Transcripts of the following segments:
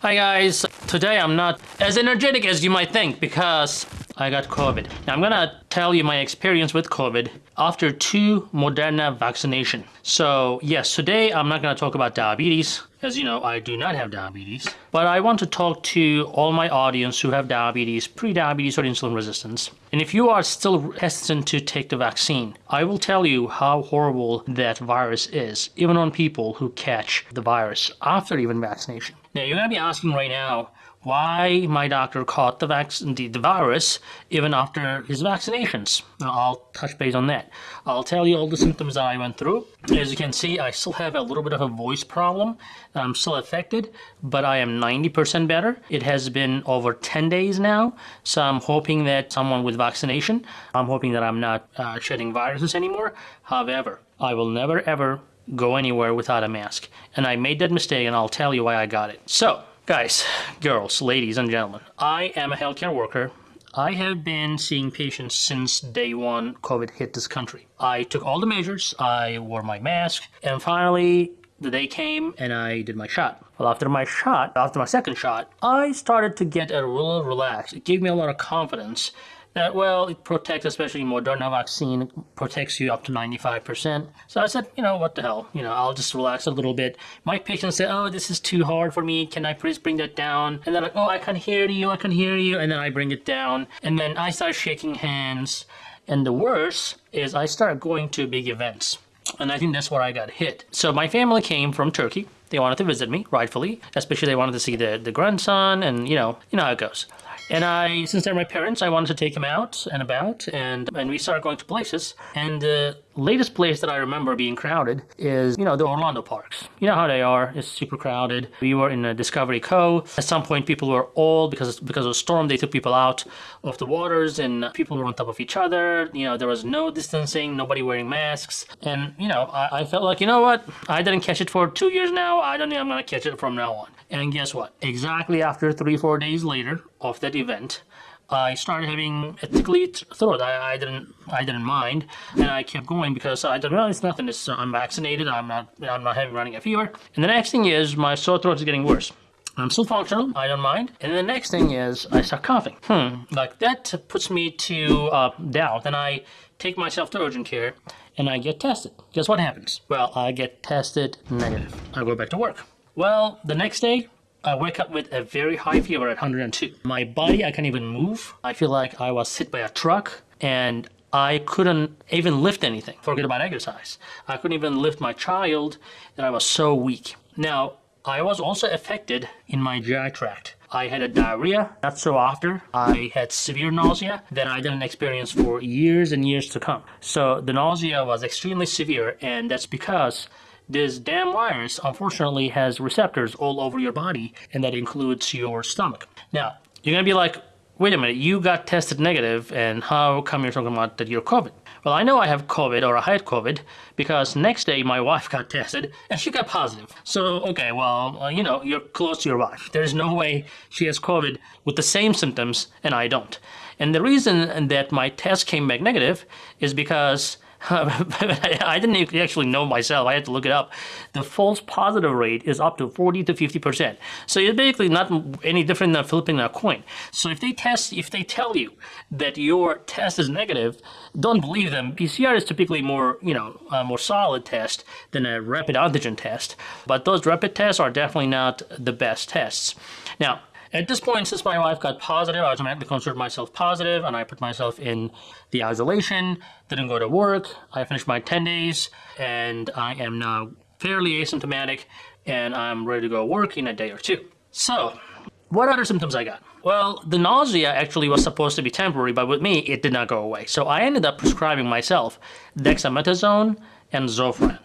Hi guys, today I'm not as energetic as you might think because I got COVID. Now I'm gonna tell you my experience with COVID after two Moderna vaccination. So yes, today I'm not gonna talk about diabetes. As you know, I do not have diabetes. But I want to talk to all my audience who have diabetes, pre-diabetes or insulin resistance. And if you are still hesitant to take the vaccine, I will tell you how horrible that virus is, even on people who catch the virus after even vaccination. Now you're gonna be asking right now, why my doctor caught the, vaccine, the, the virus even after his vaccinations. Now, I'll touch base on that. I'll tell you all the symptoms I went through. As you can see, I still have a little bit of a voice problem. I'm still affected, but I am 90% better. It has been over 10 days now, so I'm hoping that someone with vaccination, I'm hoping that I'm not uh, shedding viruses anymore. However, I will never ever go anywhere without a mask. And I made that mistake and I'll tell you why I got it. So, Guys, girls, ladies and gentlemen, I am a healthcare worker. I have been seeing patients since day one COVID hit this country. I took all the measures, I wore my mask, and finally the day came and I did my shot. Well, after my shot, after my second shot, I started to get a little relaxed. It gave me a lot of confidence that, well, it protects, especially Moderna vaccine, protects you up to 95%. So I said, you know, what the hell? You know, I'll just relax a little bit. My patients said, oh, this is too hard for me. Can I please bring that down? And they're like, oh, I can hear you. I can hear you. And then I bring it down. And then I start shaking hands. And the worst is I start going to big events. And I think that's where I got hit. So my family came from Turkey. They wanted to visit me, rightfully. Especially they wanted to see the, the grandson and, you know, you know how it goes. And I, since they're my parents, I wanted to take them out and about, and and we started going to places. And the latest place that I remember being crowded is, you know, the Orlando parks. You know how they are; it's super crowded. We were in a Discovery Cove. At some point, people were all because because of a storm, they took people out of the waters, and people were on top of each other. You know, there was no distancing, nobody wearing masks, and you know, I, I felt like, you know what, I didn't catch it for two years now. I don't think I'm gonna catch it from now on. And guess what? Exactly after three, four days later of that event, I started having a tickly throat. I, I didn't I didn't mind, and I kept going because I thought, well, it's nothing. It's, I'm vaccinated. I'm not I'm not having running a fever. And the next thing is my sore throat is getting worse. I'm still functional. I don't mind. And the next thing is I start coughing. Hmm. Like that puts me to uh, doubt, and I take myself to urgent care, and I get tested. Guess what happens? Well, I get tested negative. I go back to work. Well, the next day, I wake up with a very high fever at 102. My body, I can't even move. I feel like I was hit by a truck and I couldn't even lift anything. Forget about exercise. I couldn't even lift my child and I was so weak. Now, I was also affected in my GI tract. I had a diarrhea, not so after. I had severe nausea that I didn't experience for years and years to come. So the nausea was extremely severe and that's because this damn virus, unfortunately, has receptors all over your body, and that includes your stomach. Now, you're gonna be like, wait a minute, you got tested negative, and how come you're talking about that you're COVID? Well, I know I have COVID or I had COVID because next day my wife got tested and she got positive. So, okay, well, uh, you know, you're close to your wife. There's no way she has COVID with the same symptoms and I don't. And the reason that my test came back negative is because I didn't actually know myself. I had to look it up. The false positive rate is up to 40 to 50 percent. So it's basically not any different than flipping a coin. So if they test, if they tell you that your test is negative, don't believe them. PCR is typically more, you know, a more solid test than a rapid antigen test. But those rapid tests are definitely not the best tests. Now, at this point, since my wife got positive, I automatically considered myself positive and I put myself in the isolation, didn't go to work. I finished my 10 days and I am now fairly asymptomatic and I'm ready to go work in a day or two. So, what other symptoms I got? Well, the nausea actually was supposed to be temporary, but with me, it did not go away. So I ended up prescribing myself dexamethasone and Zofran.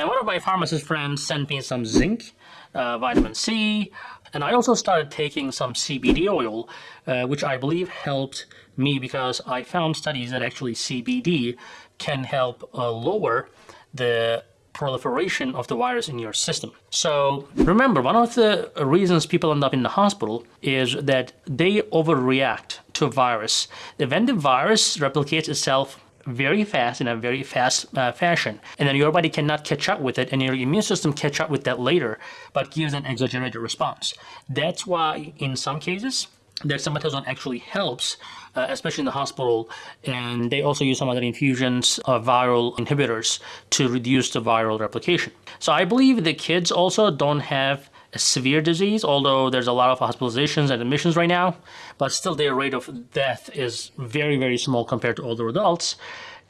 And one of my pharmacist friends sent me some zinc, uh, vitamin C, and I also started taking some CBD oil, uh, which I believe helped me because I found studies that actually CBD can help uh, lower the proliferation of the virus in your system. So remember, one of the reasons people end up in the hospital is that they overreact to a virus. When the virus replicates itself very fast in a very fast uh, fashion. And then your body cannot catch up with it and your immune system catch up with that later but gives an exaggerated response. That's why in some cases dexamethasone actually helps uh, especially in the hospital and they also use some other infusions of viral inhibitors to reduce the viral replication. So i believe the kids also don't have a severe disease, although there's a lot of hospitalizations and admissions right now, but still their rate of death is very, very small compared to older adults.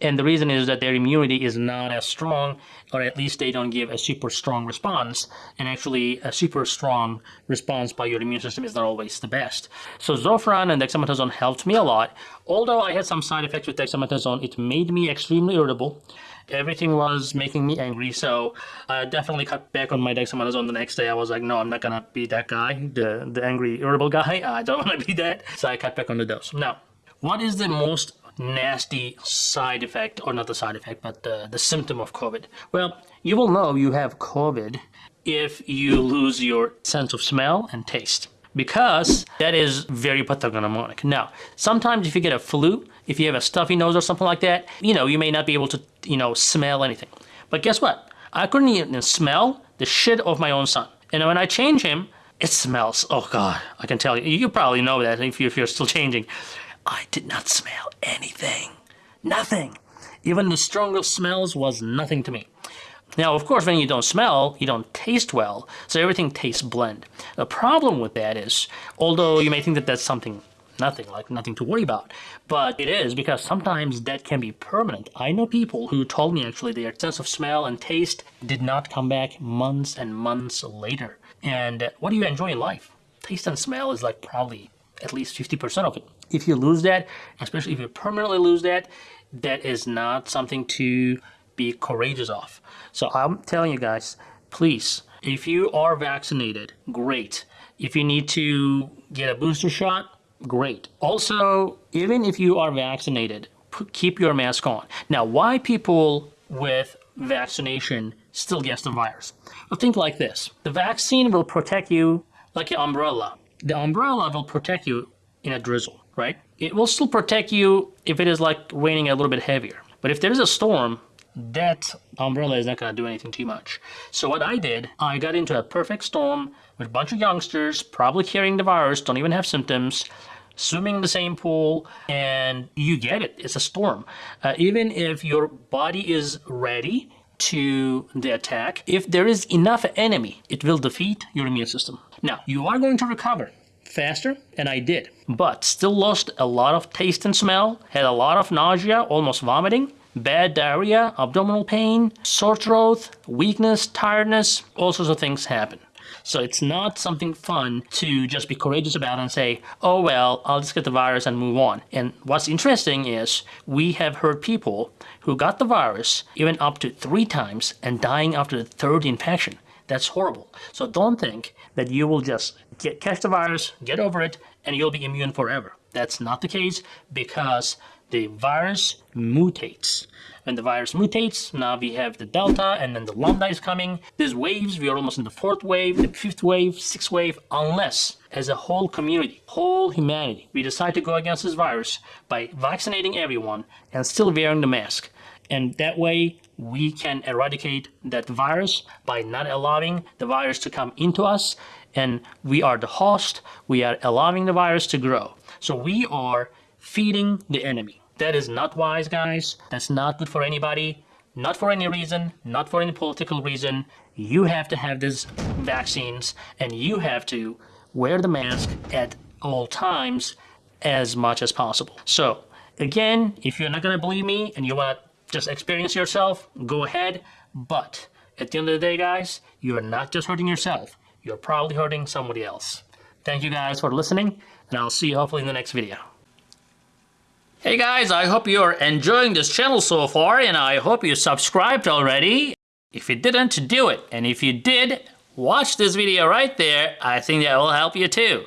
And the reason is that their immunity is not as strong, or at least they don't give a super strong response. And actually, a super strong response by your immune system is not always the best. So Zofran and dexamethasone helped me a lot. Although I had some side effects with dexamethasone, it made me extremely irritable everything was making me angry. So I definitely cut back on my dexamethasone the next day. I was like, no, I'm not gonna be that guy, the the angry, irritable guy. I don't want to be that. So I cut back on the dose. Now, what is the most nasty side effect, or not the side effect, but the, the symptom of COVID? Well, you will know you have COVID if you lose your sense of smell and taste because that is very pathognomonic. Now, sometimes if you get a flu, if you have a stuffy nose or something like that, you know, you may not be able to, you know, smell anything. But guess what? I couldn't even smell the shit of my own son. And when I change him, it smells. Oh God, I can tell you. You probably know that if, you, if you're still changing. I did not smell anything. Nothing. Even the strongest smells was nothing to me. Now, of course, when you don't smell, you don't taste well, so everything tastes blend. The problem with that is, although you may think that that's something nothing, like nothing to worry about, but it is because sometimes that can be permanent. I know people who told me actually their sense of smell and taste did not come back months and months later. And what do you enjoy in life? Taste and smell is like probably at least 50% of it. If you lose that, especially if you permanently lose that, that is not something to be courageous of. So I'm telling you guys, please, if you are vaccinated, great. If you need to get a booster shot, great. Also, even if you are vaccinated, keep your mask on. Now, why people with vaccination still gets the virus? Well, think like this. The vaccine will protect you like an umbrella. The umbrella will protect you in a drizzle, right? It will still protect you if it is like raining a little bit heavier. But if there is a storm, that umbrella is not going to do anything too much. So what I did, I got into a perfect storm with a bunch of youngsters, probably carrying the virus, don't even have symptoms, swimming in the same pool, and you get it. It's a storm. Uh, even if your body is ready to the attack, if there is enough enemy, it will defeat your immune system. Now, you are going to recover faster, and I did, but still lost a lot of taste and smell, had a lot of nausea, almost vomiting, bad diarrhea, abdominal pain, sore throat, weakness, tiredness, all sorts of things happen. So it's not something fun to just be courageous about and say, oh well, I'll just get the virus and move on. And what's interesting is we have heard people who got the virus even up to three times and dying after the third infection. That's horrible. So don't think that you will just get catch the virus, get over it, and you'll be immune forever. That's not the case because the virus mutates. When the virus mutates, now we have the Delta and then the Lambda is coming. There's waves, we are almost in the fourth wave, the fifth wave, sixth wave, unless as a whole community, whole humanity, we decide to go against this virus by vaccinating everyone and still wearing the mask. And that way we can eradicate that virus by not allowing the virus to come into us and we are the host, we are allowing the virus to grow. So we are feeding the enemy. That is not wise, guys. That's not good for anybody. Not for any reason, not for any political reason. You have to have these vaccines and you have to wear the mask at all times as much as possible. So, again, if you're not going to believe me and you want to just experience yourself, go ahead. But at the end of the day, guys, you are not just hurting yourself. You're probably hurting somebody else. Thank you guys for listening, and I'll see you hopefully in the next video. Hey guys, I hope you're enjoying this channel so far and I hope you subscribed already. If you didn't, do it. And if you did, watch this video right there. I think that will help you too.